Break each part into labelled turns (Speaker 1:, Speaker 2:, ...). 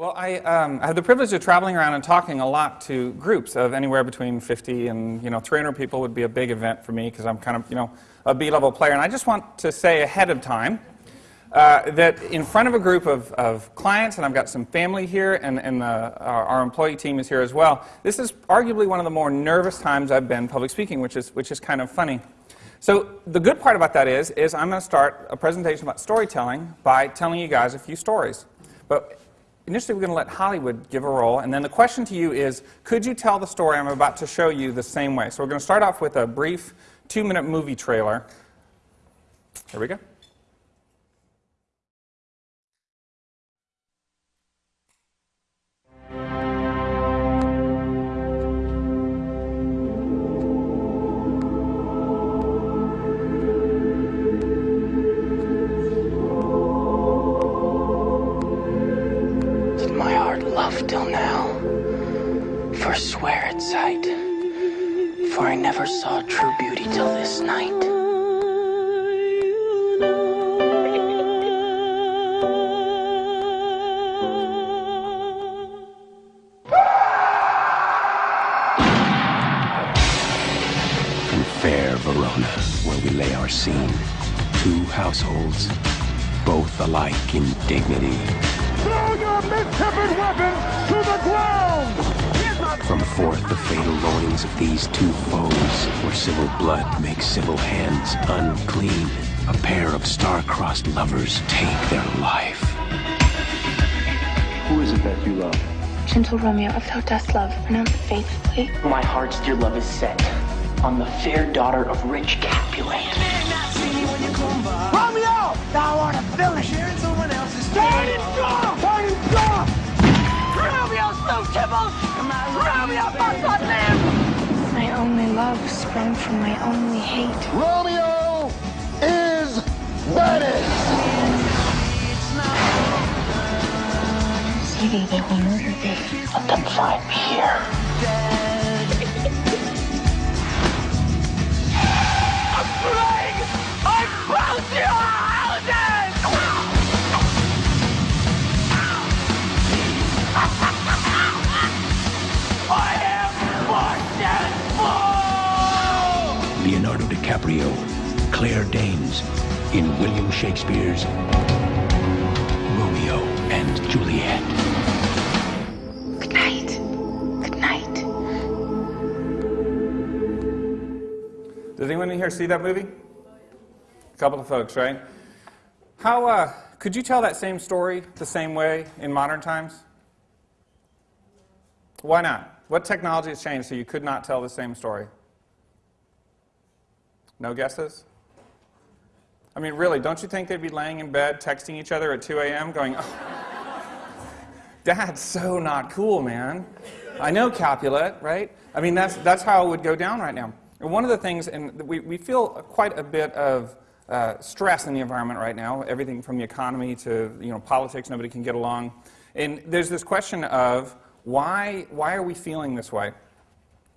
Speaker 1: Well, I, um, I have the privilege of traveling around and talking a lot to groups of anywhere between 50 and, you know, 300 people would be a big event for me because I'm kind of, you know, a B-level player. And I just want to say ahead of time uh, that in front of a group of, of clients, and I've got some family here, and, and the, our, our, employee team is here as well, this is arguably one of the more nervous times I've been public speaking, which is, which is kind of funny. So the good part about that is, is I'm going to start a presentation about storytelling by telling you guys a few stories. But initially we're going to let Hollywood give a role, and then the question to you is, could you tell the story I'm about to show you the same way? So we're going to start off with a brief two-minute movie trailer. Here we go.
Speaker 2: Never saw true beauty till this night.
Speaker 3: In fair Verona, where we lay our scene, two households, both alike in dignity
Speaker 4: Throw your mid-tempered weapons to the ground!
Speaker 3: From forth the fatal loins of these two foes, where civil blood makes civil hands unclean, a pair of star-crossed lovers take their life.
Speaker 5: Who is it that you love?
Speaker 6: Gentle Romeo, if thou dost love, pronounce faithfully.
Speaker 2: My heart's dear love is set on the fair daughter of rich Capulet.
Speaker 4: Romeo! Thou art a villain! Sharing someone else's Turn it off! Turn it off!
Speaker 2: Romeo slew Tybalt!
Speaker 6: My only love sprung from my only hate.
Speaker 4: Romeo is banished!
Speaker 6: Sadie, they will murder thee.
Speaker 2: Let them find me here.
Speaker 3: Claire Danes, in William Shakespeare's Romeo and Juliet.
Speaker 6: Good night. Good night.
Speaker 1: Does anyone in here see that movie? A couple of folks, right? How, uh, could you tell that same story the same way in modern times? Why not? What technology has changed so you could not tell the same story? No guesses? I mean, really, don't you think they'd be laying in bed texting each other at 2 a.m. going, oh, so not cool, man. I know Capulet, right? I mean, that's, that's how it would go down right now. And one of the things, and we, we feel quite a bit of uh, stress in the environment right now, everything from the economy to you know, politics, nobody can get along. And there's this question of why, why are we feeling this way?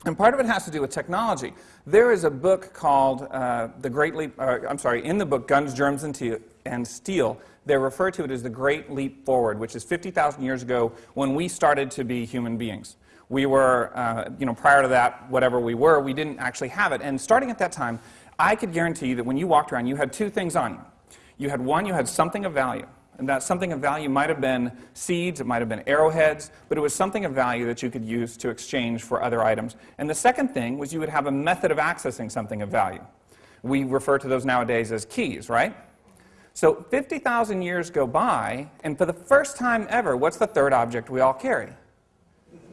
Speaker 1: And part of it has to do with technology. There is a book called uh, The Great Leap, uh, I'm sorry, in the book Guns, Germs, and, and Steel, they refer to it as the Great Leap Forward, which is 50,000 years ago when we started to be human beings. We were, uh, you know, prior to that, whatever we were, we didn't actually have it. And starting at that time, I could guarantee you that when you walked around, you had two things on you. You had one, you had something of value. And that something of value might have been seeds, it might have been arrowheads, but it was something of value that you could use to exchange for other items. And the second thing was you would have a method of accessing something of value. We refer to those nowadays as keys, right? So 50,000 years go by, and for the first time ever, what's the third object we all carry?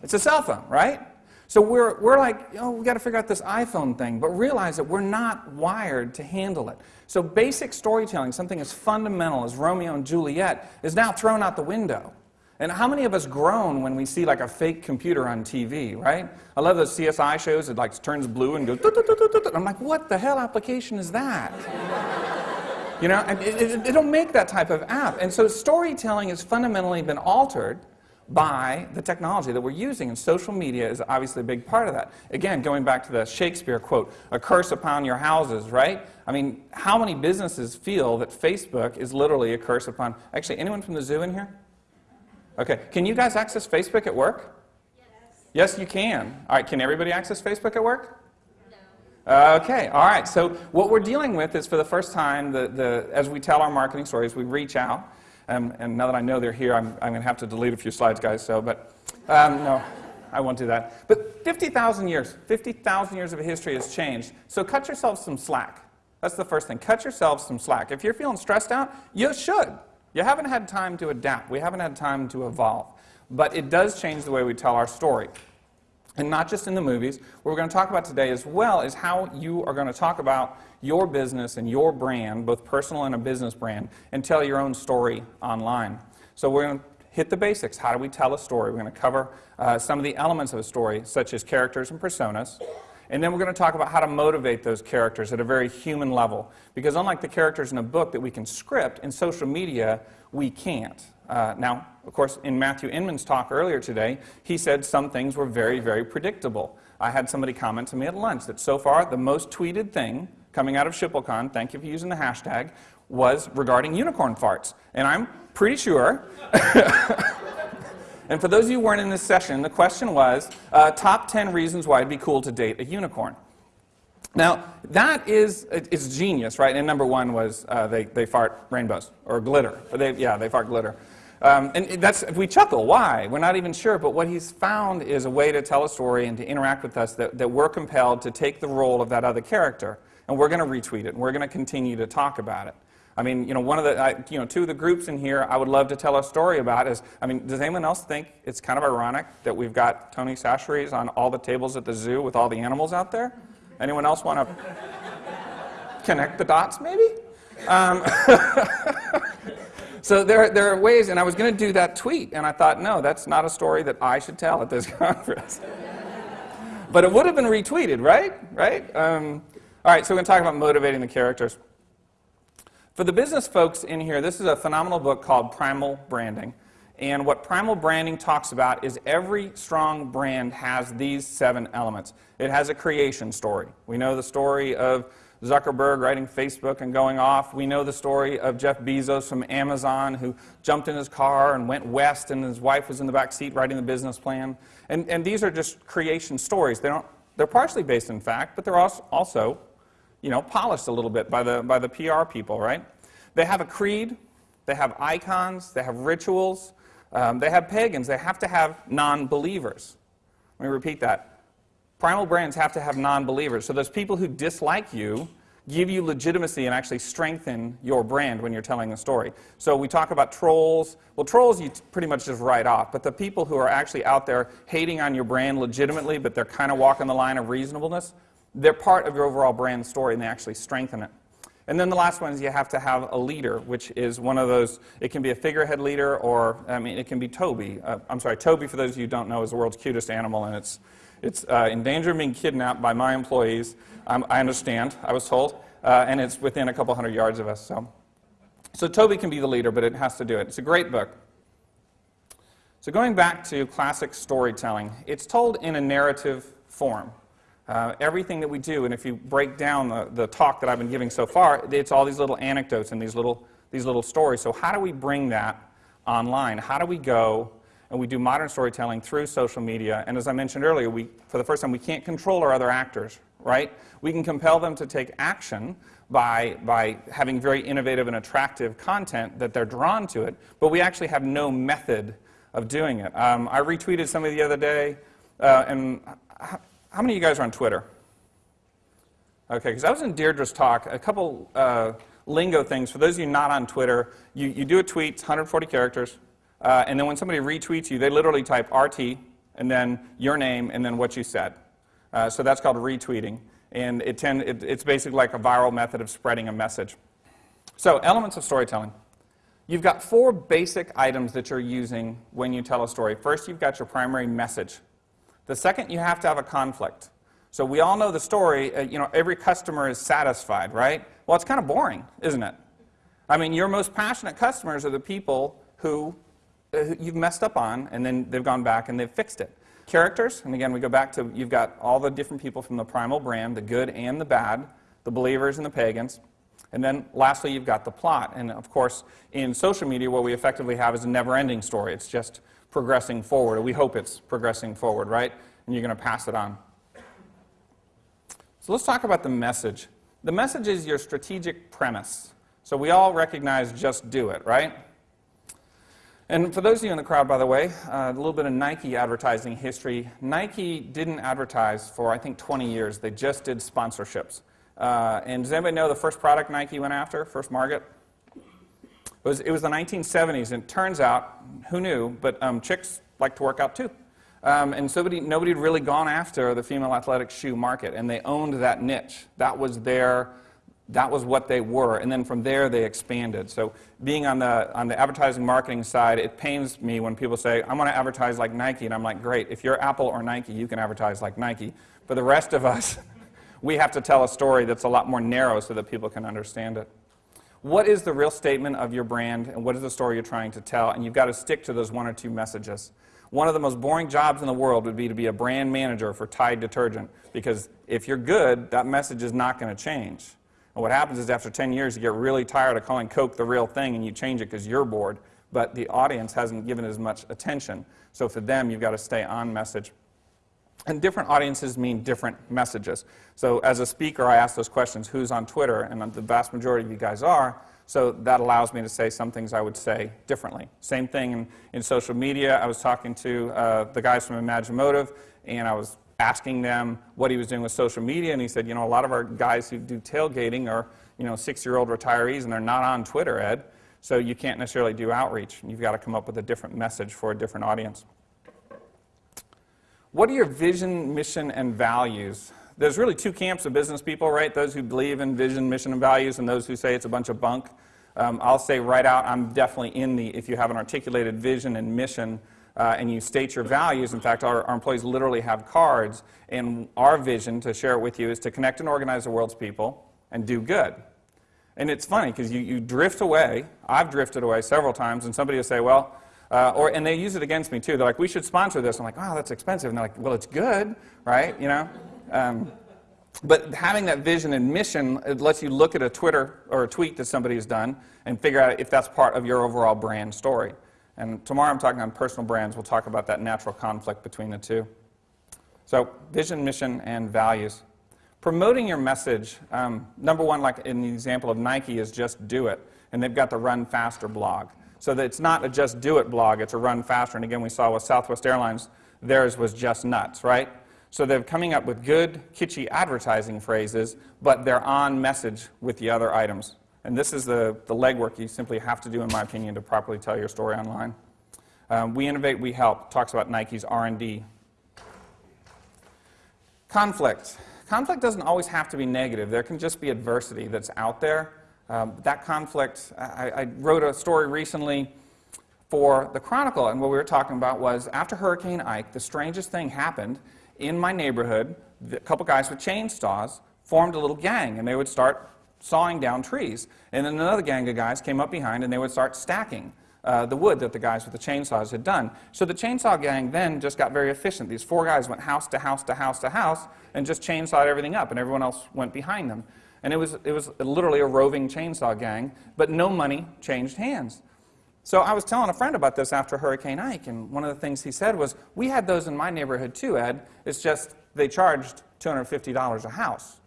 Speaker 1: It's a cell phone, right? So we're, we're like, oh, we got to figure out this iPhone thing, but realize that we're not wired to handle it. So basic storytelling, something as fundamental as Romeo and Juliet, is now thrown out the window. And how many of us groan when we see like a fake computer on TV, right? I love those CSI shows. It like turns blue and goes. I'm like, what the hell application is that? you know, it, it, make that type of app. And so storytelling has fundamentally been altered by the technology that we're using, and social media is obviously a big part of that. Again, going back to the Shakespeare quote, a curse upon your houses, right? I mean, how many businesses feel that Facebook is literally a curse upon, actually, anyone from the zoo in here? Okay. Can you guys access Facebook at work? Yes, Yes, you can. All right, can everybody access Facebook at work? No. Okay, all right. So what we're dealing with is for the first time, the, the, as we tell our marketing stories, we reach out. Um, and now that I know they're here, I'm, I'm going to have to delete a few slides, guys. So, but um, no, I won't do that. But 50,000 years, 50,000 years of history has changed. So cut yourselves some slack. That's the first thing. Cut yourselves some slack. If you're feeling stressed out, you should. You haven't had time to adapt. We haven't had time to evolve. But it does change the way we tell our story. And not just in the movies. What we're going to talk about today as well is how you are going to talk about your business and your brand, both personal and a business brand, and tell your own story online. So we're going to hit the basics. How do we tell a story? We're going to cover uh, some of the elements of a story, such as characters and personas. And then we're going to talk about how to motivate those characters at a very human level. Because unlike the characters in a book that we can script, in social media, we can't. Uh, now, of course, in Matthew Inman's talk earlier today, he said some things were very, very predictable. I had somebody comment to me at lunch that so far the most tweeted thing coming out of SchipulCon, thank you for using the hashtag, was regarding unicorn farts. And I'm pretty sure. and for those of you who weren't in this session, the question was uh, top 10 reasons why it'd be cool to date a unicorn. Now, that is it's genius, right? And number one was uh, they, they fart rainbows or glitter. They, yeah, they fart glitter. Um, and that's, we chuckle, why? We're not even sure, but what he's found is a way to tell a story and to interact with us that, that we're compelled to take the role of that other character, and we're going to retweet it, and we're going to continue to talk about it. I mean, you know, one of the, I, you know, two of the groups in here I would love to tell a story about is, I mean, does anyone else think it's kind of ironic that we've got Tony Chachere's on all the tables at the zoo with all the animals out there? Anyone else want to connect the dots, maybe? Um, So there, there are ways, and I was going to do that tweet, and I thought, no, that's not a story that I should tell at this conference. but it would have been retweeted, right? Right? Um, all right, so we're going to talk about motivating the characters. For the business folks in here, this is a phenomenal book called Primal Branding. And what primal branding talks about is every strong brand has these seven elements. It has a creation story. We know the story of Zuckerberg writing Facebook and going off. We know the story of Jeff Bezos from Amazon who jumped in his car and went west and his wife was in the back seat writing the business plan. And, and these are just creation stories. They don't, they're partially based in fact, but they're also, also you know, polished a little bit by the, by the PR people, right? They have a creed, they have icons, they have rituals, um, they have pagans, they have to have non-believers. Let me repeat that. Primal brands have to have non-believers. So those people who dislike you give you legitimacy and actually strengthen your brand when you're telling a story. So we talk about trolls. Well, trolls you pretty much just write off. But the people who are actually out there hating on your brand legitimately, but they're kind of walking the line of reasonableness, they're part of your overall brand story and they actually strengthen it. And then the last one is you have to have a leader, which is one of those, it can be a figurehead leader or, I mean, it can be Toby. Uh, I'm sorry, Toby, for those of you who don't know, is the world's cutest animal and it's it's uh, in danger of being kidnapped by my employees. I understand, I was told, uh, and it's within a couple hundred yards of us. So. so Toby can be the leader, but it has to do it. It's a great book. So going back to classic storytelling, it's told in a narrative form. Uh, everything that we do, and if you break down the, the talk that I've been giving so far, it's all these little anecdotes and these little, these little stories. So how do we bring that online? How do we go and we do modern storytelling through social media. And as I mentioned earlier, we, for the first time, we can't control our other actors, right? We can compel them to take action by, by having very innovative and attractive content that they're drawn to it, but we actually have no method of doing it. Um, I retweeted somebody the other day, uh, and how, how, many of you guys are on Twitter? Okay, because I was in Deirdre's talk, a couple uh, lingo things. For those of you not on Twitter, you, you do a tweet, 140 characters, uh, and then when somebody retweets you, they literally type RT and then your name and then what you said. Uh, so that's called retweeting. And it tend, it, it's basically like a viral method of spreading a message. So elements of storytelling. You've got four basic items that you're using when you tell a story. First, you've got your primary message. The second, you have to have a conflict. So we all know the story, uh, you know, every customer is satisfied, right? Well, it's kind of boring, isn't it? I mean, your most passionate customers are the people who Uh, you've messed up on, and then they've gone back and they've fixed it. Characters, and again, we go back to you've got all the different people from the primal brand, the good and the bad, the believers and the pagans. And then lastly, you've got the plot. And of course, in social media, what we effectively have is a never ending story. It's just progressing forward, or we hope it's progressing forward, right? And you're going to pass it on. So let's talk about the message. The message is your strategic premise. So we all recognize just do it, right? And for those of you in the crowd, by the way, uh, a little bit of Nike advertising history. Nike didn't advertise for, I think, 20 years. They just did sponsorships. Uh, and does anybody know the first product Nike went after, first market? It was, it was the 1970s, and it turns out, who knew, but um, chicks like to work out too. Um, and somebody, nobody had really gone after the female athletic shoe market, and they owned that niche. That was their that was what they were. And then from there, they expanded. So being on the, on the advertising marketing side, it pains me when people say, I want to advertise like Nike. And I'm like, great, if you're Apple or Nike, you can advertise like Nike. For the rest of us, we have to tell a story that's a lot more narrow so that people can understand it. What is the real statement of your brand, and what is the story you're trying to tell? And you've got to stick to those one or two messages. One of the most boring jobs in the world would be to be a brand manager for Tide detergent, because if you're good, that message is not going to change. And what happens is after 10 years, you get really tired of calling Coke the real thing and you change it because you're bored, but the audience hasn't given as much attention. So for them, you've got to stay on message. And different audiences mean different messages. So as a speaker, I ask those questions, who's on Twitter? And the vast majority of you guys are. So that allows me to say some things I would say differently. Same thing in, in social media. I was talking to uh, the guys from Imagimotive, and I was asking them what he was doing with social media, and he said, you know, a lot of our guys who do tailgating are, you know, six-year-old retirees, and they're not on Twitter, Ed, so you can't necessarily do outreach. And you've got to come up with a different message for a different audience. What are your vision, mission, and values? There's really two camps of business people, right? Those who believe in vision, mission, and values, and those who say it's a bunch of bunk. Um, I'll say right out, I'm definitely in the, if you have an articulated vision and mission, uh, and you state your values. In fact, our, our, employees literally have cards, and our vision to share it with you is to connect and organize the world's people and do good. And it's funny because you, you drift away. I've drifted away several times, and somebody will say, well, uh, or, and they use it against me too. They're like, we should sponsor this. I'm like, wow, that's expensive. And they're like, well, it's good, right? You know? Um, but having that vision and mission, it lets you look at a Twitter or a tweet that somebody has done and figure out if that's part of your overall brand story. And tomorrow I'm talking on personal brands. We'll talk about that natural conflict between the two. So, vision, mission, and values. Promoting your message, um, number one, like in the example of Nike, is just do it. And they've got the Run Faster blog. So that it's not a just do it blog, it's a run faster. And again, we saw with Southwest Airlines, theirs was just nuts, right? So they're coming up with good, kitschy advertising phrases, but they're on message with the other items. And this is the, the legwork you simply have to do, in my opinion, to properly tell your story online. Um, we innovate, we help. Talks about Nike's R&D. Conflict. Conflict doesn't always have to be negative. There can just be adversity that's out there. Um, that conflict, I, I wrote a story recently for the Chronicle, and what we were talking about was after Hurricane Ike, the strangest thing happened in my neighborhood. A couple guys with chainsaws formed a little gang, and they would start sawing down trees. And then another gang of guys came up behind and they would start stacking uh, the wood that the guys with the chainsaws had done. So the chainsaw gang then just got very efficient. These four guys went house to house to house to house and just chainsawed everything up, and everyone else went behind them. And it was, it was literally a roving chainsaw gang, but no money changed hands. So I was telling a friend about this after Hurricane Ike, and one of the things he said was, We had those in my neighborhood too, Ed. It's just they charged $250 a house.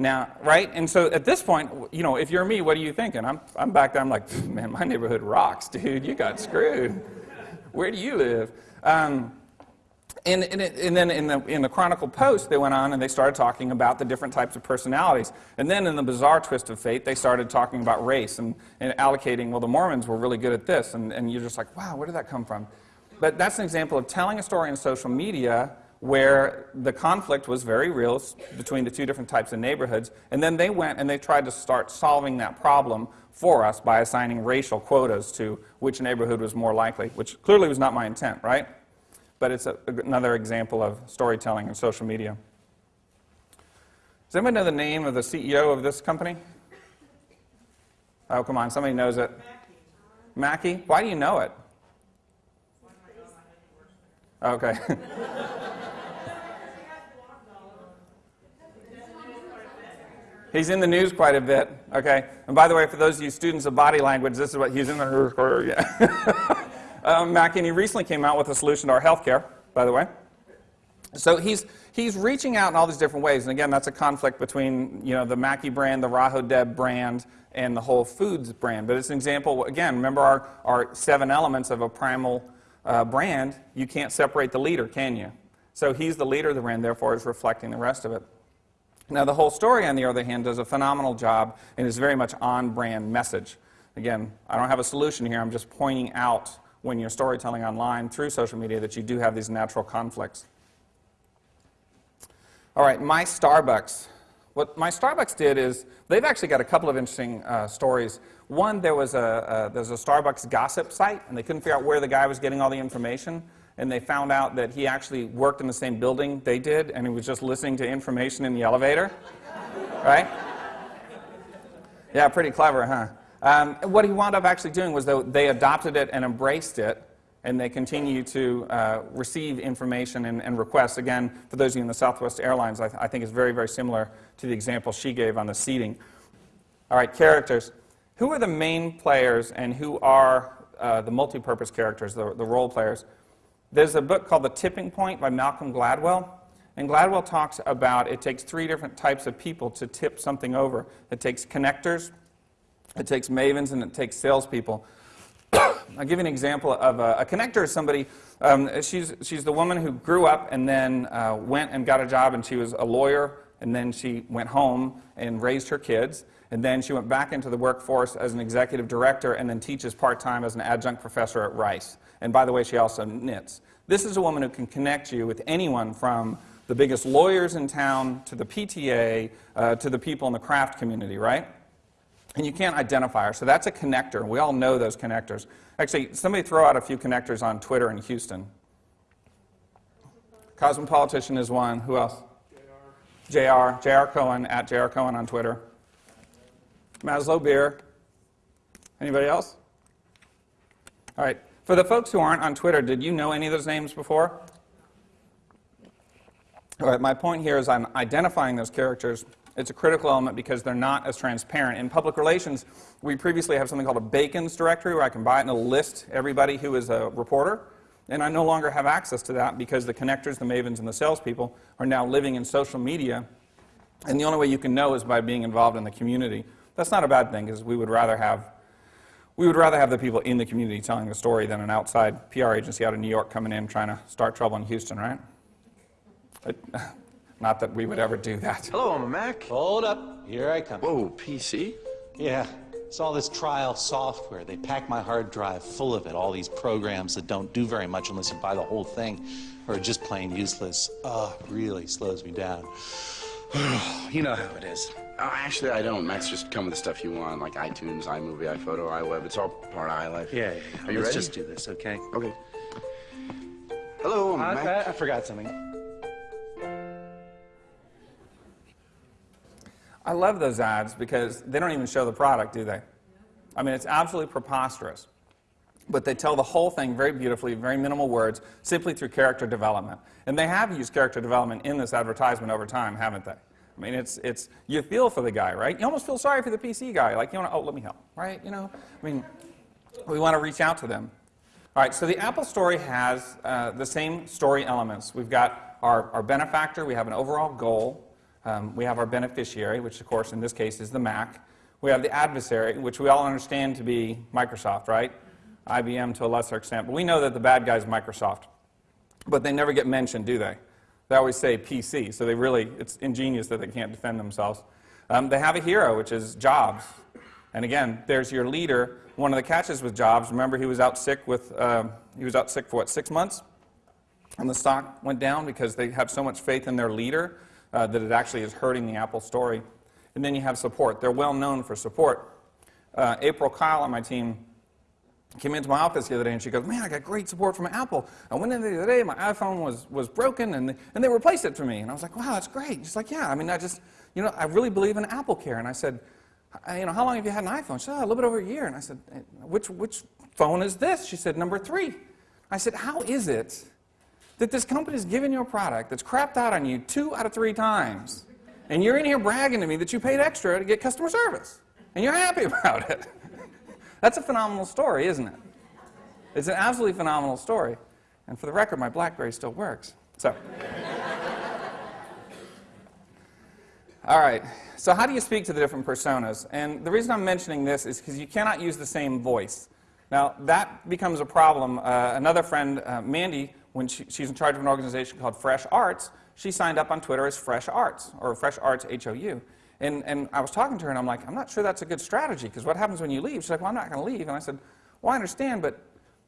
Speaker 1: Now, right? And so at this point, you know, if you're me, what are you thinking? I'm, I'm back there, I'm like, man, my neighborhood rocks, dude. You got screwed. Where do you live? Um, and, and, and, then in the, in the Chronicle Post, they went on and they started talking about the different types of personalities. And then in the bizarre twist of fate, they started talking about race and, and allocating, well, the Mormons were really good at this. And, and you're just like, wow, where did that come from? But that's an example of telling a story in social media where the conflict was very real between the two different types of neighborhoods. And then they went and they tried to start solving that problem for us by assigning racial quotas to which neighborhood was more likely, which clearly was not my intent, right? But it's a, another example of storytelling in social media. Does anybody know the name of the CEO of this company? Oh, come on, somebody knows it. Mackey? Why do you know it? Okay. He's in the news quite a bit, okay? And by the way, for those of you students of body language, this is what he's in the news for, yeah. um, he recently came out with a solution to our healthcare, by the way. So he's, he's reaching out in all these different ways. And again, that's a conflict between you know, the Mackey brand, the Rahodeb brand, and the Whole Foods brand. But it's an example, again, remember our, our seven elements of a primal uh, brand. You can't separate the leader, can you? So he's the leader of the brand, therefore is reflecting the rest of it. Now, the whole story, on the other hand, does a phenomenal job and is very much on brand message. Again, I don't have a solution here. I'm just pointing out when you're storytelling online through social media that you do have these natural conflicts. All right, my Starbucks. What my Starbucks did is they've actually got a couple of interesting uh, stories. One, there was a, a, there's a Starbucks gossip site, and they couldn't figure out where the guy was getting all the information. And they found out that he actually worked in the same building they did, and he was just listening to information in the elevator. right? Yeah, pretty clever, huh? Um, what he wound up actually doing was though they adopted it and embraced it, and they continue to uh, receive information and, and, requests. Again, for those of you in the Southwest Airlines, I, th I, think is very, very similar to the example she gave on the seating. All right, characters. Who are the main players and who are uh, the multi-purpose characters, the, the role players? There's a book called The Tipping Point by Malcolm Gladwell. And Gladwell talks about it takes three different types of people to tip something over. It takes connectors, it takes mavens, and it takes salespeople. I'll give you an example of a, a connector is somebody, um, she's, she's the woman who grew up and then uh, went and got a job and she was a lawyer and then she went home and raised her kids and then she went back into the workforce as an executive director and then teaches part-time as an adjunct professor at Rice. And by the way, she also knits. This is a woman who can connect you with anyone from the biggest lawyers in town to the PTA uh, to the people in the craft community, right? and you can't identify her. So that's a connector. We all know those connectors. Actually, somebody throw out a few connectors on Twitter in Houston. Cosmopolitan is one. Who else? JR. JR Cohen, at JR Cohen on Twitter. Maslow Beer. Anybody else? All right. For the folks who aren't on Twitter, did you know any of those names before? All right, my point here is I'm identifying those characters it's a critical element because they're not as transparent. In public relations, we previously have something called a Bacon's directory where I can buy it and it'll list everybody who is a reporter. And I no longer have access to that because the connectors, the mavens, and the salespeople are now living in social media. And the only way you can know is by being involved in the community. That's not a bad thing because we would rather have we would rather have the people in the community telling the story than an outside PR agency out of New York coming in trying to start trouble in Houston, right? Not that we would ever do that.
Speaker 5: Hello, I'm a Mac.
Speaker 7: Hold up. Here I come.
Speaker 5: Whoa, PC?
Speaker 7: Yeah. It's all this trial software. They pack my hard drive full of it. All these programs that don't do very much unless you buy the whole thing or are just plain useless. Oh, really slows me down. you know how it is.
Speaker 5: Oh, actually, I don't. Macs just come with the stuff you want, like iTunes, iMovie, iPhoto, iWeb. It's all part of iLife.
Speaker 7: Yeah, yeah, yeah.
Speaker 5: Are you
Speaker 7: Let's
Speaker 5: ready?
Speaker 7: just do this, okay?
Speaker 5: Okay. Hello, I'm
Speaker 7: I,
Speaker 5: Mac.
Speaker 7: I, I forgot something.
Speaker 1: I love those ads because they don't even show the product, do they? I mean, it's absolutely preposterous. But they tell the whole thing very beautifully, very minimal words, simply through character development. And they have used character development in this advertisement over time, haven't they? I mean, it's, it's, you feel for the guy, right? You almost feel sorry for the PC guy. Like, you want to, oh, let me help, right? You know, I mean, we want to reach out to them. All right, so the Apple story has uh, the same story elements. We've got our, our benefactor, we have an overall goal, um, we have our beneficiary, which of course in this case is the Mac. We have the adversary, which we all understand to be Microsoft, right? IBM to a lesser extent. But we know that the bad guy is Microsoft. But they never get mentioned, do they? They always say PC, so they really, it's ingenious that they can't defend themselves. Um, they have a hero, which is Jobs. And again, there's your leader. One of the catches with Jobs, remember he was out sick with, uh, he was out sick for what, six months? And the stock went down because they have so much faith in their leader uh, that it actually is hurting the Apple story. And then you have support. They're well known for support. Uh, April Kyle on my team came into my office the other day and she goes, man, I got great support from Apple. I went in the other day, my iPhone was, was broken and they, and they replaced it for me. And I was like, wow, that's great. She's like, yeah, I mean, I just, you know, I really believe in Apple Care. And I said, you know, how long have you had an iPhone? She said, oh, a little bit over a year. And I said, which, which phone is this? She said, number three. I said, how is it that this company is giving you a product that's crapped out on you two out of three times, And you're in here bragging to me that you paid extra to get customer service. And you're happy about it. That's a phenomenal story, isn't it? It's an absolutely phenomenal story. And for the record, my Blackberry still works. So. All right. So, how do you speak to the different personas? And the reason I'm mentioning this is because you cannot use the same voice. Now, that becomes a problem. Uh, another friend, uh, Mandy, when she, she's in charge of an organization called Fresh Arts, she signed up on Twitter as Fresh Arts, or Fresh Arts H O U. And, and I was talking to her, and I'm like, I'm not sure that's a good strategy, because what happens when you leave? She's like, Well, I'm not going to leave. And I said, Well, I understand, but,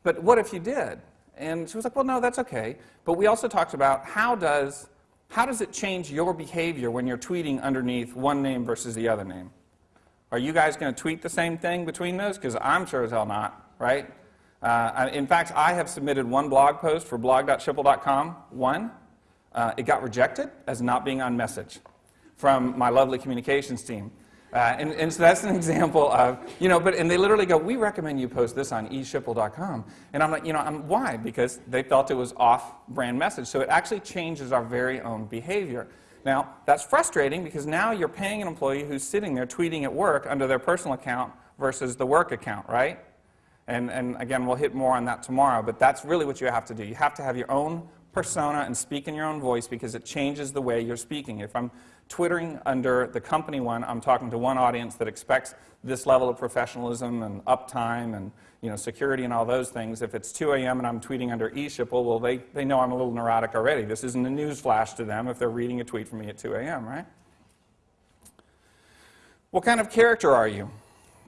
Speaker 1: but what if you did? And she was like, Well, no, that's okay. But we also talked about how does, how does it change your behavior when you're tweeting underneath one name versus the other name? Are you guys going to tweet the same thing between those? Because I'm sure as hell not, right? Uh, in fact, I have submitted one blog post for blog.schipul.com, one. Uh, it got rejected as not being on message from my lovely communications team. Uh, and, and, so that's an example of, you know, but, and they literally go, we recommend you post this on eschipul.com. And I'm like, you know, I'm, why? Because they felt it was off brand message. So it actually changes our very own behavior. Now, that's frustrating because now you're paying an employee who's sitting there tweeting at work under their personal account versus the work account, right? And, and again, we'll hit more on that tomorrow, but that's really what you have to do. You have to have your own persona and speak in your own voice because it changes the way you're speaking. If I'm twittering under the company one, I'm talking to one audience that expects this level of professionalism and uptime and you know, security and all those things. If it's 2 a.m. and I'm tweeting under eSchipul, well, they, they know I'm a little neurotic already. This isn't a news flash to them if they're reading a tweet from me at 2 a.m., right? What kind of character are you?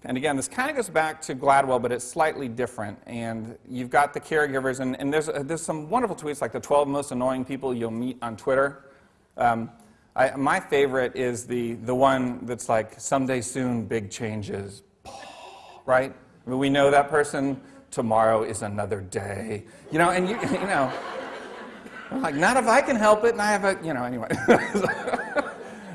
Speaker 1: And again, this kind of goes back to Gladwell, but it's slightly different. And you've got the caregivers, and, and there's, uh, there's some wonderful tweets like the 12 most annoying people you'll meet on Twitter. Um, I, my favorite is the, the one that's like, someday soon, big changes, right? I mean, we know that person, tomorrow is another day. You know, and you, you know, I'm like, not if I can help it, and I have a, you know, anyway.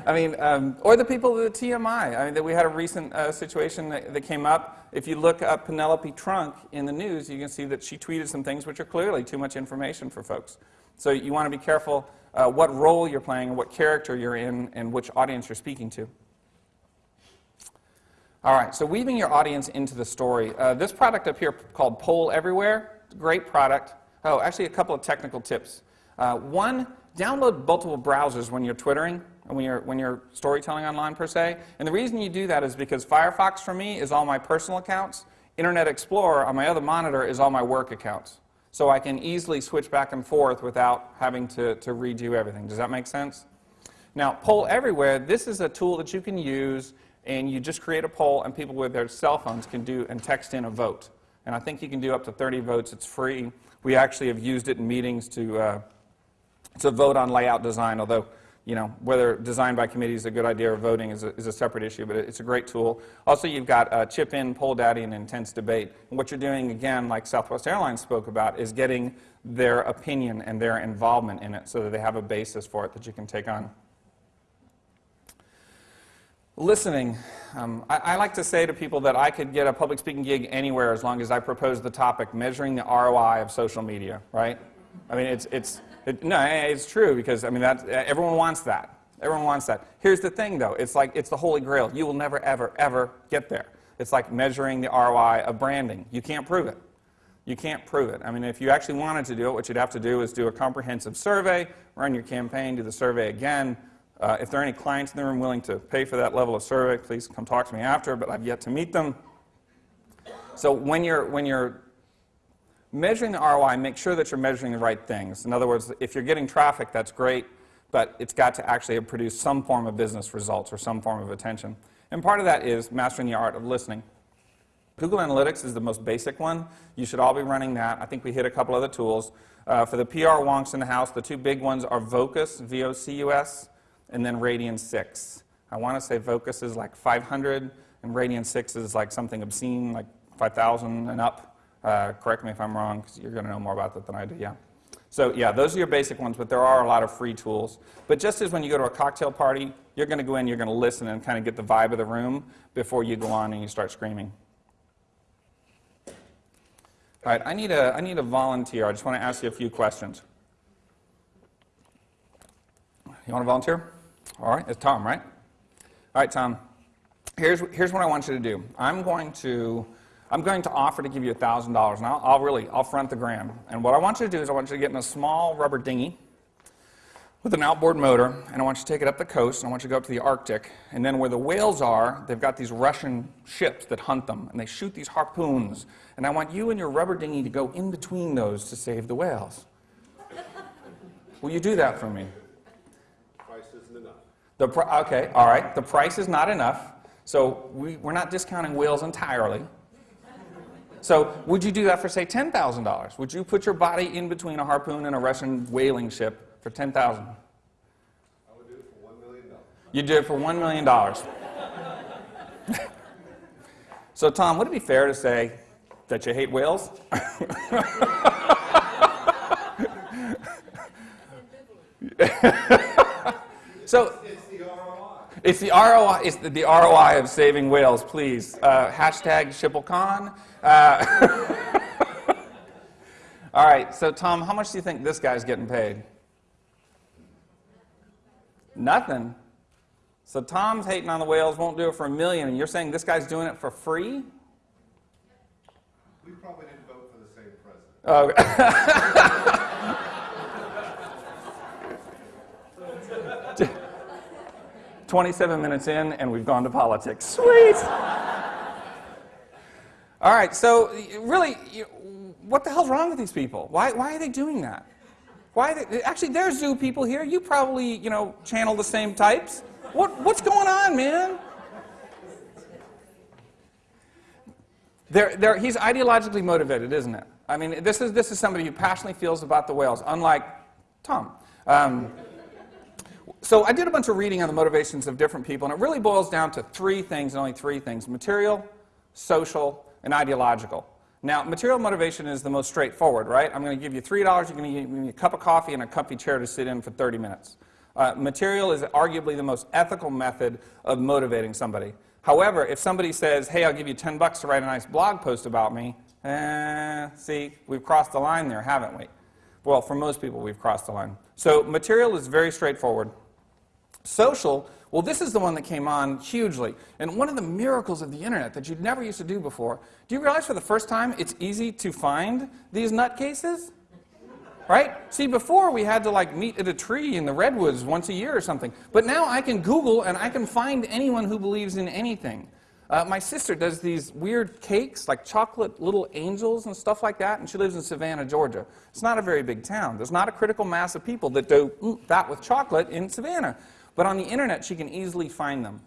Speaker 1: I mean, um, or the people at the TMI. I mean, that we had a recent uh, situation that, that, came up. If you look up Penelope Trunk in the news, you can see that she tweeted some things which are clearly too much information for folks. So you want to be careful uh, what role you're playing, what character you're in, and which audience you're speaking to. All right, so weaving your audience into the story. Uh, this product up here called Poll Everywhere, great product. Oh, actually, a couple of technical tips. Uh, one, download multiple browsers when you're twittering when you're, when you're storytelling online per se. And the reason you do that is because Firefox for me is all my personal accounts. Internet Explorer on my other monitor is all my work accounts. So I can easily switch back and forth without having to, to redo everything. Does that make sense? Now, Poll Everywhere, this is a tool that you can use and you just create a poll and people with their cell phones can do and text in a vote. And I think you can do up to 30 votes. It's free. We actually have used it in meetings to, uh, to vote on layout design, although you know, whether designed by committee is a good idea or voting is a, is a separate issue, but it's a great tool. Also, you've got uh, Chip In, Poll Daddy, and Intense Debate. And what you're doing, again, like Southwest Airlines spoke about, is getting their opinion and their involvement in it so that they have a basis for it that you can take on. Listening. Um, I, I, like to say to people that I could get a public speaking gig anywhere as long as I propose the topic, measuring the ROI of social media, right? I mean, it's, it's, no, it's true because, I mean, that, everyone wants that. Everyone wants that. Here's the thing, though. It's like, it's the holy grail. You will never, ever, ever get there. It's like measuring the ROI of branding. You can't prove it. You can't prove it. I mean, if you actually wanted to do it, what you'd have to do is do a comprehensive survey, run your campaign, do the survey again. Uh, if there are any clients in the room willing to pay for that level of survey, please come talk to me after, but I've yet to meet them. So when you're, when you're measuring the ROI, make sure that you're measuring the right things. In other words, if you're getting traffic, that's great, but it's got to actually produce some form of business results or some form of attention. And part of that is mastering the art of listening. Google Analytics is the most basic one. You should all be running that. I think we hit a couple other tools. Uh, for the PR wonks in the house, the two big ones are Vocus, V-O-C-U-S, and then Radian 6. I want to say Vocus is like 500, and Radian 6 is like something obscene, like 5,000 and up. Uh, correct me if I'm wrong, because you're going to know more about that than I do, yeah. So yeah, those are your basic ones, but there are a lot of free tools. But just as when you go to a cocktail party, you're going to go in, you're going to listen and kind of get the vibe of the room before you go on and you start screaming. All right, I need a, I need a volunteer. I just want to ask you a few questions. You want to volunteer? All right, it's Tom, right? All right, Tom. Here's, here's what I want you to do. I'm going to, I'm going to offer to give you $1,000, and I'll, I'll really, I'll front the gram. And what I want you to do is I want you to get in a small rubber dinghy with an outboard motor, and I want you to take it up the coast, and I want you to go up to the Arctic, and then where the whales are, they've got these Russian ships that hunt them, and they shoot these harpoons, and I want you and your rubber dinghy to go in between those to save the whales. Will you do that for me?
Speaker 8: The Price isn't enough.
Speaker 1: The okay, all right. The price is not enough, so we, we're not discounting whales entirely. So, would you do that for say ten thousand dollars? Would you put your body in between a harpoon and a Russian whaling ship for ten thousand?
Speaker 8: I would do it for one million dollars.
Speaker 1: You'd do it for one million dollars. so, Tom, would it be fair to say that you hate whales? so.
Speaker 8: It's the ROI.
Speaker 1: It's the the ROI of saving whales. Please uh, hashtag SchipulCon. Uh, all right. So Tom, how much do you think this guy's getting paid? Nothing. So Tom's hating on the whales, won't do it for a million, and you're saying this guy's doing it for free?
Speaker 8: We probably didn't vote for the same president.
Speaker 1: Oh. 27 minutes in, and we've gone to politics. Sweet. All right, so really, what the hell's wrong with these people? Why, why are they doing that? Why are they, actually, there's zoo people here. You probably, you know, channel the same types. What, what's going on, man? They're, they're, he's ideologically motivated, isn't it? I mean, this is, this is somebody who passionately feels about the whales, unlike Tom. Um, so I did a bunch of reading on the motivations of different people, and it really boils down to three things, and only three things material, social, and ideological. Now, material motivation is the most straightforward, right? I'm going to give you $3, you're going to give me a cup of coffee and a comfy chair to sit in for 30 minutes. Uh, material is arguably the most ethical method of motivating somebody. However, if somebody says, hey, I'll give you 10 bucks to write a nice blog post about me, eh, see, we've crossed the line there, haven't we? Well, for most people, we've crossed the line. So material is very straightforward. Social, well, this is the one that came on hugely. And one of the miracles of the internet that you'd never used to do before, do you realize for the first time it's easy to find these nutcases? Right? See, before we had to like meet at a tree in the redwoods once a year or something. But now I can Google and I can find anyone who believes in anything. Uh, my sister does these weird cakes, like chocolate little angels and stuff like that, and she lives in Savannah, Georgia. It's not a very big town. There's not a critical mass of people that do that with chocolate in Savannah. But on the internet, she can easily find them.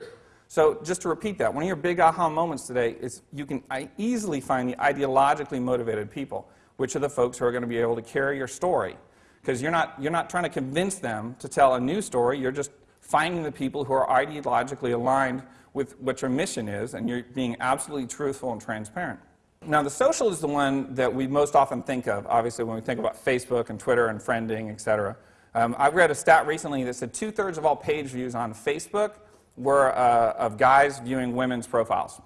Speaker 1: So just to repeat that, one of your big aha moments today is you can easily find the ideologically motivated people, which are the folks who are going to be able to carry your story. Because you're not, you're not trying to convince them to tell a new story, you're just finding the people who are ideologically aligned with what your mission is, and you're being absolutely truthful and transparent. Now, the social is the one that we most often think of, obviously, when we think about Facebook and Twitter and friending, et cetera. Um, I read a stat recently that said two thirds of all page views on Facebook were uh, of guys viewing women's profiles.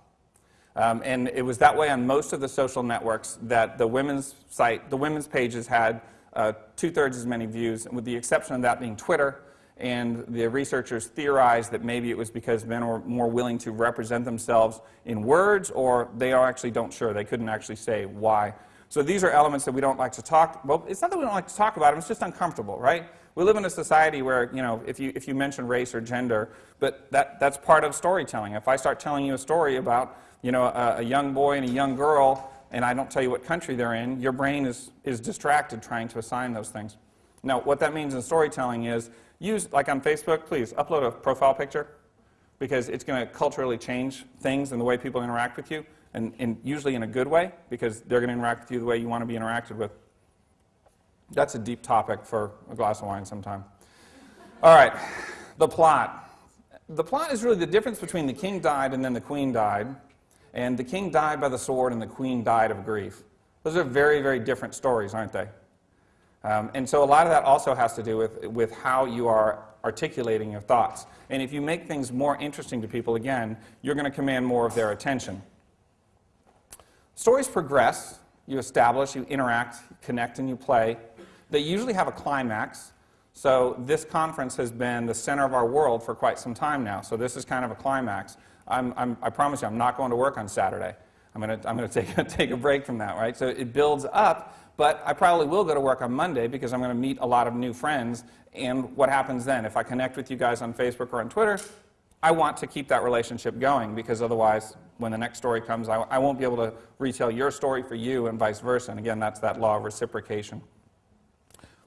Speaker 1: Um, and it was that way on most of the social networks that the women's site, the women's pages had uh, two thirds as many views, with the exception of that being Twitter. And the researchers theorized that maybe it was because men were more willing to represent themselves in words, or they are actually don't sure. They couldn't actually say why. So these are elements that we don't like to talk. Well, it's not that we don't like to talk about them. It's just uncomfortable, right? We live in a society where you know if you if you mention race or gender, but that that's part of storytelling. If I start telling you a story about you know a, a young boy and a young girl, and I don't tell you what country they're in, your brain is is distracted trying to assign those things. Now, what that means in storytelling is use like on Facebook. Please upload a profile picture because it's going to culturally change things and the way people interact with you, and, and usually in a good way because they're going to interact with you the way you want to be interacted with. That's a deep topic for a glass of wine sometime. All right, the plot. The plot is really the difference between the king died and then the queen died, and the king died by the sword and the queen died of grief. Those are very, very different stories, aren't they? Um, and so a lot of that also has to do with, with how you are articulating your thoughts. And if you make things more interesting to people, again, you're going to command more of their attention. Stories progress. You establish, you interact, you connect, and you play. They usually have a climax. So this conference has been the center of our world for quite some time now. So this is kind of a climax. I'm, I'm, I promise you, I'm not going to work on Saturday. I'm going to, I'm to take, take a break from that, right? So it builds up, but I probably will go to work on Monday because I'm going to meet a lot of new friends. And what happens then? If I connect with you guys on Facebook or on Twitter, I want to keep that relationship going because otherwise, when the next story comes, I, I won't be able to retell your story for you and vice versa. And again, that's that law of reciprocation.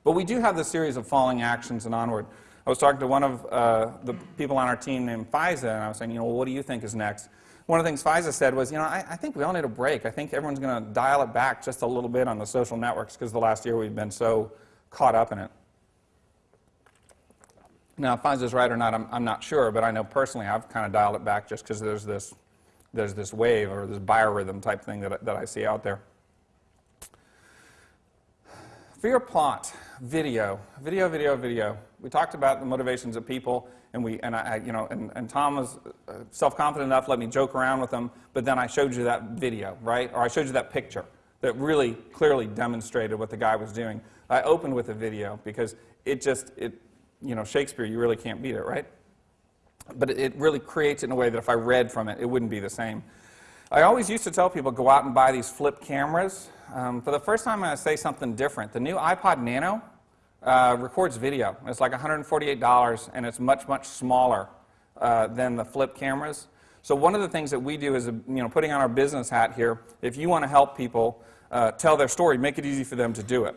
Speaker 1: But we do have this series of falling actions and onward. I was talking to one of uh, the people on our team named Fiza, and I was saying, you know, well, what do you think is next? One of the things Fiza said was, you know, I, I think we all need a break. I think everyone's going to dial it back just a little bit on the social networks because the last year we've been so caught up in it. Now, if Fiza's right or not, I'm, I'm not sure, but I know personally I've kind of dialed it back just because there's this, there's this wave or this biorhythm type thing that, that I see out there. Your plot, video, video, video, video. We talked about the motivations of people, and we, and I, you know, and, and Tom was uh, self-confident enough let me joke around with him, But then I showed you that video, right? Or I showed you that picture that really clearly demonstrated what the guy was doing. I opened with a video because it just, it, you know, Shakespeare, you really can't beat it, right? But it really creates it in a way that if I read from it, it wouldn't be the same. I always used to tell people go out and buy these flip cameras. Um, for the first time, I'm going to say something different. The new iPod Nano uh, records video. It's like $148, and it's much, much smaller uh, than the flip cameras. So one of the things that we do is, you know, putting on our business hat here, if you want to help people uh, tell their story, make it easy for them to do it.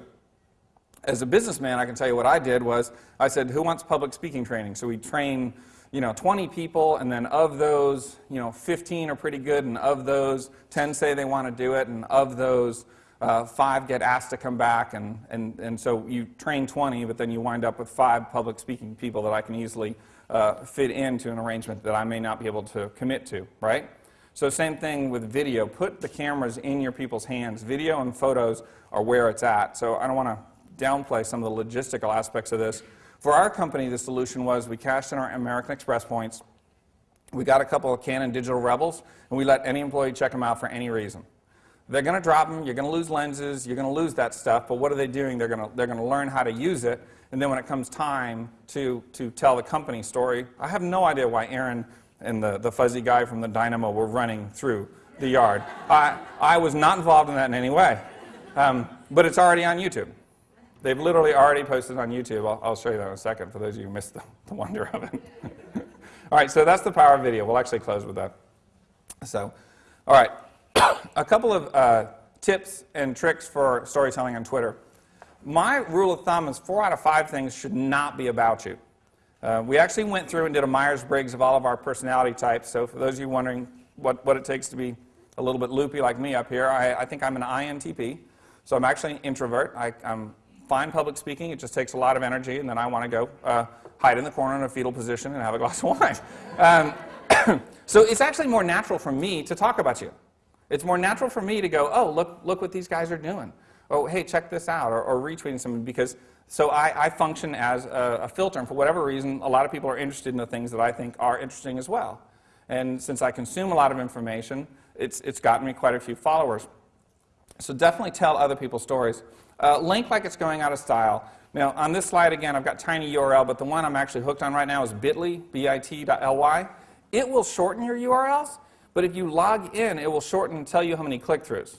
Speaker 1: As a businessman, I can tell you what I did was, I said, who wants public speaking training? So we train you know, 20 people, and then of those, you know, 15 are pretty good, and of those, 10 say they want to do it, and of those, uh, five get asked to come back, and, and, and so you train 20, but then you wind up with five public speaking people that I can easily uh, fit into an arrangement that I may not be able to commit to, right? So same thing with video. Put the cameras in your people's hands. Video and photos are where it's at. So I don't want to downplay some of the logistical aspects of this. For our company, the solution was we cashed in our American Express points, we got a couple of Canon Digital Rebels, and we let any employee check them out for any reason. They're going to drop them, you're going to lose lenses, you're going to lose that stuff, but what are they doing? They're going to, they're learn how to use it, and then when it comes time to, to tell the company story, I have no idea why Aaron and the, the fuzzy guy from the Dynamo were running through the yard. I, I was not involved in that in any way. Um, but it's already on YouTube. They've literally already posted on YouTube. I'll, I'll, show you that in a second for those of you who missed the, the wonder of it. all right, so that's the power of video. We'll actually close with that. So, all right, a couple of uh, tips and tricks for storytelling on Twitter. My rule of thumb is four out of five things should not be about you. Uh, we actually went through and did a Myers-Briggs of all of our personality types. So for those of you wondering what, what it takes to be a little bit loopy like me up here, I, I think I'm an INTP. So I'm actually an introvert. I, am fine public speaking. It just takes a lot of energy, and then I want to go uh, hide in the corner in a fetal position and have a glass of wine. Um, so it's actually more natural for me to talk about you. It's more natural for me to go, oh, look, look what these guys are doing. Oh, hey, check this out, or, or retweeting something because so I, I function as a, a, filter, and for whatever reason, a lot of people are interested in the things that I think are interesting as well. And since I consume a lot of information, it's, it's gotten me quite a few followers. So definitely tell other people's stories. Uh, link like it's going out of style. Now, on this slide, again, I've got tiny URL, but the one I'm actually hooked on right now is bit.ly, bit.ly. It will shorten your URLs, but if you log in, it will shorten and tell you how many click-throughs.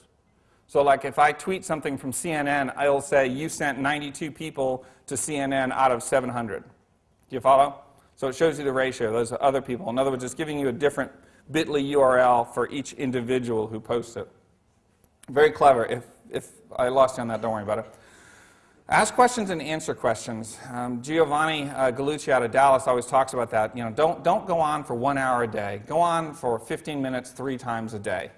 Speaker 1: So like if I tweet something from CNN, it'll say you sent 92 people to CNN out of 700. Do you follow? So it shows you the ratio. Those are other people. In other words, it's giving you a different bit.ly URL for each individual who posts it. Very clever. If if I lost you on that, don't worry about it. Ask questions and answer questions. Um, Giovanni uh, Gallucci out of Dallas always talks about that. You know, don't, don't go on for one hour a day. Go on for 15 minutes three times a day.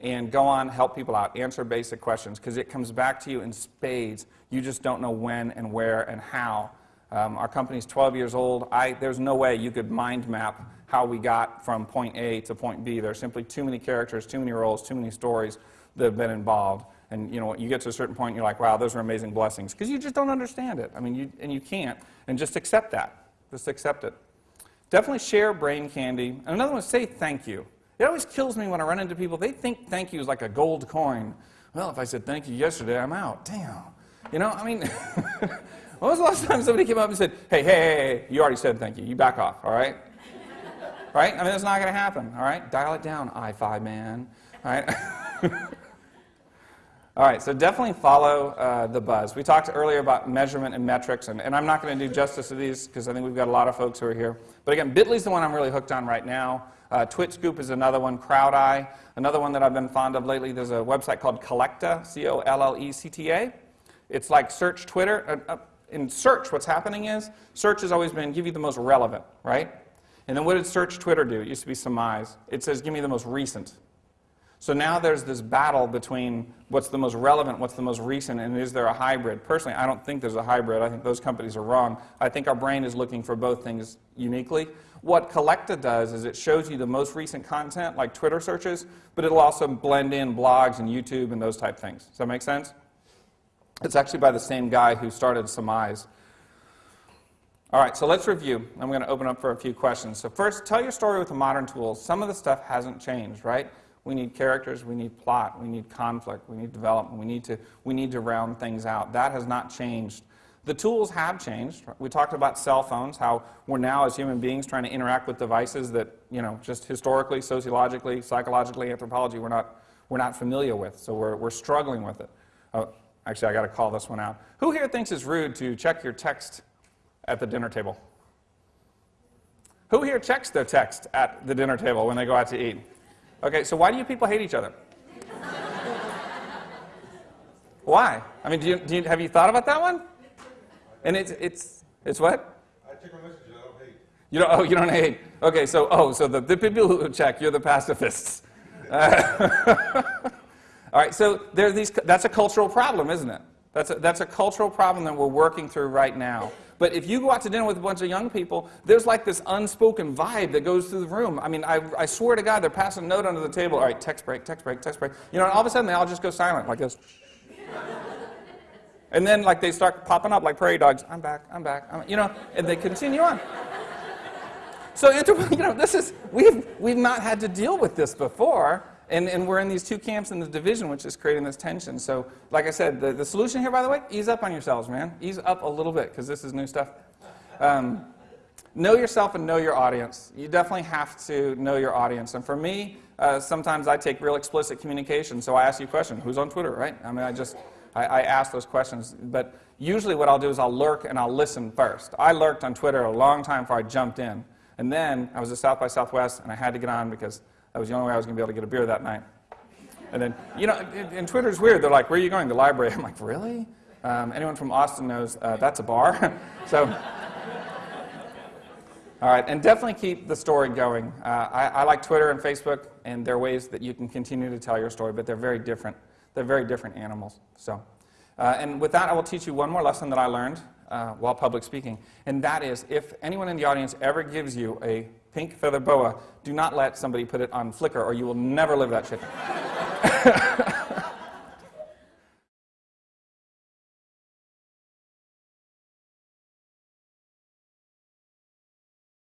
Speaker 1: And go on, help people out, answer basic questions, because it comes back to you in spades. You just don't know when and where and how. Um, our company's 12 years old. I, there's no way you could mind map how we got from point A to point B. There are simply too many characters, too many roles, too many stories that have been involved. And you know, you get to a certain point, you're like, wow, those are amazing blessings. Because you just don't understand it. I mean, you, and you can't. And just accept that. Just accept it. Definitely share brain candy. And another one say thank you. It always kills me when I run into people. They think thank you is like a gold coin. Well, if I said thank you yesterday, I'm out. Damn. You know, I mean, When was the last time somebody came up and said, hey, hey, hey, hey, you already said thank you. You back off, all right? right? I mean, that's not going to happen, all right? Dial it down, i5 man, all right? all right, so definitely follow uh, the buzz. We talked earlier about measurement and metrics, and, and I'm not going to do justice to these because I think we've got a lot of folks who are here. But again, Bitly's the one I'm really hooked on right now. Uh, TwitScoop is another one, CrowdEye. Another one that I've been fond of lately, there's a website called Collecta, C-O-L-L-E-C-T-A. It's like search Twitter. Uh, in search, what's happening is search has always been give you the most relevant, right? And then what did search Twitter do? It used to be Summize. It says give me the most recent. So now there's this battle between what's the most relevant, what's the most recent, and is there a hybrid? Personally, I don't think there's a hybrid. I think those companies are wrong. I think our brain is looking for both things uniquely. What Collecta does is it shows you the most recent content, like Twitter searches, but it'll also blend in blogs and YouTube and those type things. Does that make sense? It's actually by the same guy who started Summize. All right, so let's review. I'm going to open up for a few questions. So first, tell your story with the modern tools. Some of the stuff hasn't changed, right? We need characters, we need plot, we need conflict, we need development, we need to, we need to round things out. That has not changed. The tools have changed. We talked about cell phones, how we're now as human beings trying to interact with devices that, you know, just historically, sociologically, psychologically, anthropology, we're not, we're not familiar with. So we're, we're struggling with it. Uh, actually, I got to call this one out. Who here thinks it's rude to check your text at the dinner table? Who here checks their text at the dinner table when they go out to eat? Okay, so why do you people hate each other? why? I mean, do you, do you, have you thought about that one? And it's, it's, it's what?
Speaker 8: I check my messages, I don't hate.
Speaker 1: You don't, oh, you don't hate. Okay, so, oh, so the, the people who check, you're the pacifists. Uh, all right, so there's these, that's a cultural problem, isn't it? That's a, that's a cultural problem that we're working through right now. But if you go out to dinner with a bunch of young people, there's like this unspoken vibe that goes through the room. I mean, I, I swear to God, they're passing a note under the table. All right, text break, text break, text break. You know, and all of a sudden they all just go silent like this. and then like they start popping up like prairie dogs. I'm back, I'm back, I'm, you know, and they continue on. So, you know, this is, we've, we've not had to deal with this before. And, and we're in these two camps in the division, which is creating this tension. So, like I said, the, the solution here, by the way, ease up on yourselves, man. Ease up a little bit, because this is new stuff. Um, know yourself and know your audience. You definitely have to know your audience. And for me, uh, sometimes I take real explicit communication. So I ask you a question who's on Twitter, right? I mean, I just, I, I ask those questions. But usually what I'll do is I'll lurk and I'll listen first. I lurked on Twitter a long time before I jumped in. And then I was at South by Southwest, and I had to get on because that was the only way I was going to be able to get a beer that night. And then, you know, and, Twitter's weird. They're like, where are you going? The library. I'm like, really? Um, anyone from Austin knows uh, that's a bar. so, all right, and definitely keep the story going. Uh, I, I, like Twitter and Facebook, and there are ways that you can continue to tell your story, but they're very different. They're very different animals. So, uh, and with that, I will teach you one more lesson that I learned uh, while public speaking, and that is if anyone in the audience ever gives you a pink feather boa, do not let somebody put it on Flickr or you will never live that shit.